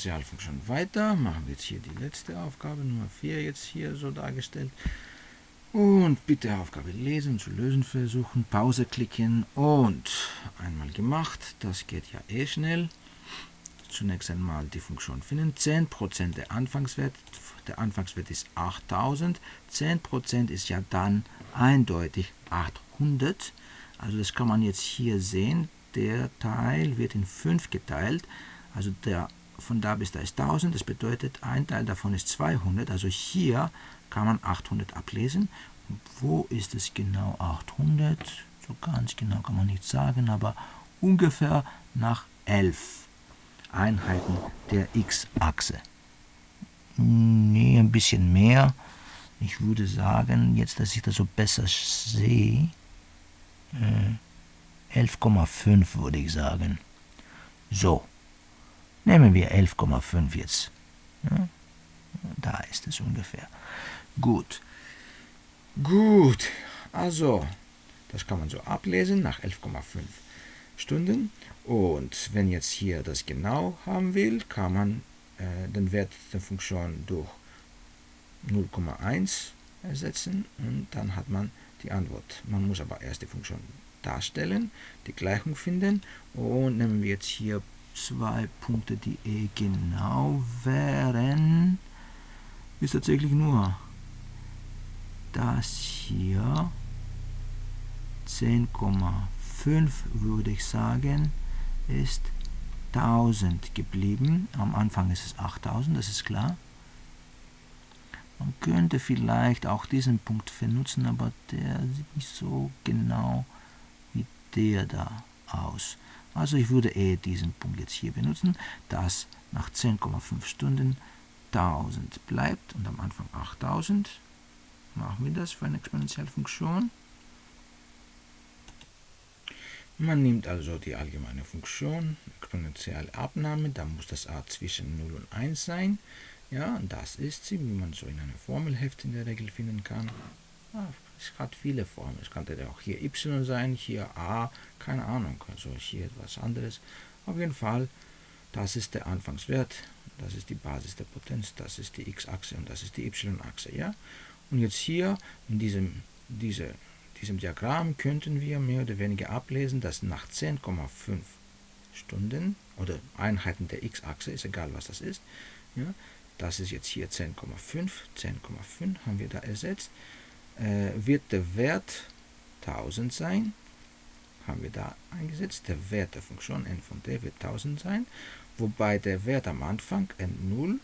Und Exponentialfunktion weiter. Machen wir jetzt hier die letzte Aufgabe, Nummer 4, jetzt hier so dargestellt. Und bitte Aufgabe lesen, zu lösen versuchen, Pause klicken und einmal gemacht. Das geht ja eh schnell. Zunächst einmal die Funktion finden. 10% der Anfangswert, der Anfangswert ist 8000. 10% ist ja dann eindeutig 800. Also das kann man jetzt hier sehen. Der Teil wird in 5 geteilt. Also der von da bis da ist 1000. Das bedeutet, ein Teil davon ist 200. Also hier kann man 800 ablesen. wo ist es genau 800? So ganz genau kann man nicht sagen, aber ungefähr nach 11 Einheiten der x-Achse. Nee, ein bisschen mehr. Ich würde sagen, jetzt, dass ich das so besser sehe, äh, 11,5 würde ich sagen. So, nehmen wir 11,5 jetzt. Ja, da ist es ungefähr. Gut. Gut. Also, das kann man so ablesen nach 11,5 Stunden. Und wenn jetzt hier das genau haben will, kann man äh, den Wert der Funktion durch 0,1 ersetzen und dann hat man die Antwort. Man muss aber erst die Funktion darstellen, die Gleichung finden und nehmen wir jetzt hier zwei Punkte, die eh genau wären, ist tatsächlich nur das hier 10,5 würde ich sagen ist 1000 geblieben. Am Anfang ist es 8000, das ist klar. Man könnte vielleicht auch diesen Punkt benutzen, aber der sieht nicht so genau wie der da aus. Also ich würde eh diesen Punkt jetzt hier benutzen, dass nach 10,5 Stunden 1000 bleibt und am Anfang 8000. Machen wir das für eine Exponentialfunktion. Man nimmt also die allgemeine Funktion, exponentielle Abnahme, da muss das a zwischen 0 und 1 sein. Ja, und das ist sie, wie man so in einem Formelheft in der Regel finden kann. Ja, es hat viele Formen. Es könnte auch hier y sein, hier a, keine Ahnung, also hier etwas anderes. Auf jeden Fall, das ist der Anfangswert, das ist die Basis der Potenz, das ist die x-Achse und das ist die y-Achse. Ja? Und jetzt hier in diesem, diese diesem Diagramm könnten wir mehr oder weniger ablesen, dass nach 10,5 Stunden oder Einheiten der x-Achse, ist egal was das ist, ja, das ist jetzt hier 10,5, 10,5 haben wir da ersetzt, äh, wird der Wert 1000 sein, haben wir da eingesetzt, der Wert der Funktion n von d wird 1000 sein, wobei der Wert am Anfang n0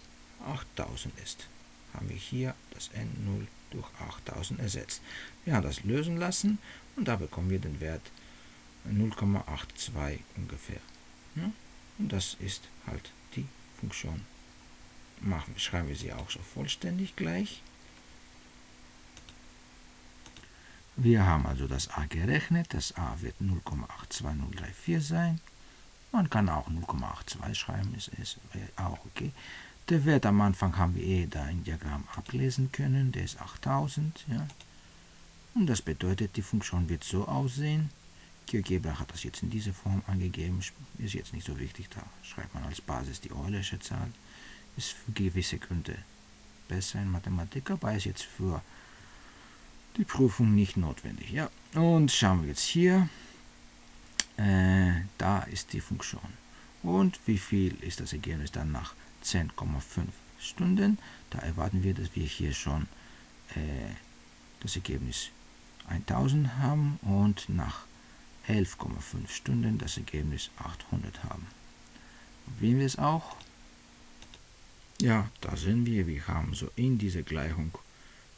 8000 ist. Haben wir hier das n0 durch 8000 ersetzt. Wir haben das lösen lassen und da bekommen wir den Wert 0,82 ungefähr. Ja? Und das ist halt die Funktion. Machen, schreiben wir sie auch so vollständig gleich. Wir haben also das a gerechnet. Das a wird 0,82034 sein. Man kann auch 0,82 schreiben, ist, ist auch okay. Der Wert am Anfang haben wir eh da im Diagramm ablesen können, der ist 8000. Ja. Und das bedeutet, die Funktion wird so aussehen. GeoGebra hat das jetzt in dieser Form angegeben, ist jetzt nicht so wichtig, da schreibt man als Basis die Eulersche Zahl. Ist für gewisse Gründe besser in Mathematik, aber ist jetzt für die Prüfung nicht notwendig. Ja. Und schauen wir jetzt hier, äh, da ist die Funktion. Und wie viel ist das Ergebnis dann nach 10,5 Stunden. Da erwarten wir, dass wir hier schon äh, das Ergebnis 1000 haben und nach 11,5 Stunden das Ergebnis 800 haben. Probieren wir es auch. Ja, da sehen wir, wir haben so in dieser Gleichung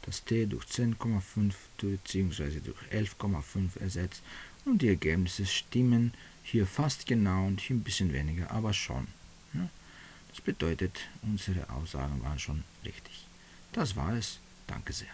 das t durch 10,5 bzw. durch 11,5 ersetzt und die Ergebnisse stimmen hier fast genau und hier ein bisschen weniger, aber schon. Ja. Das bedeutet, unsere Aussagen waren schon richtig. Das war es. Danke sehr.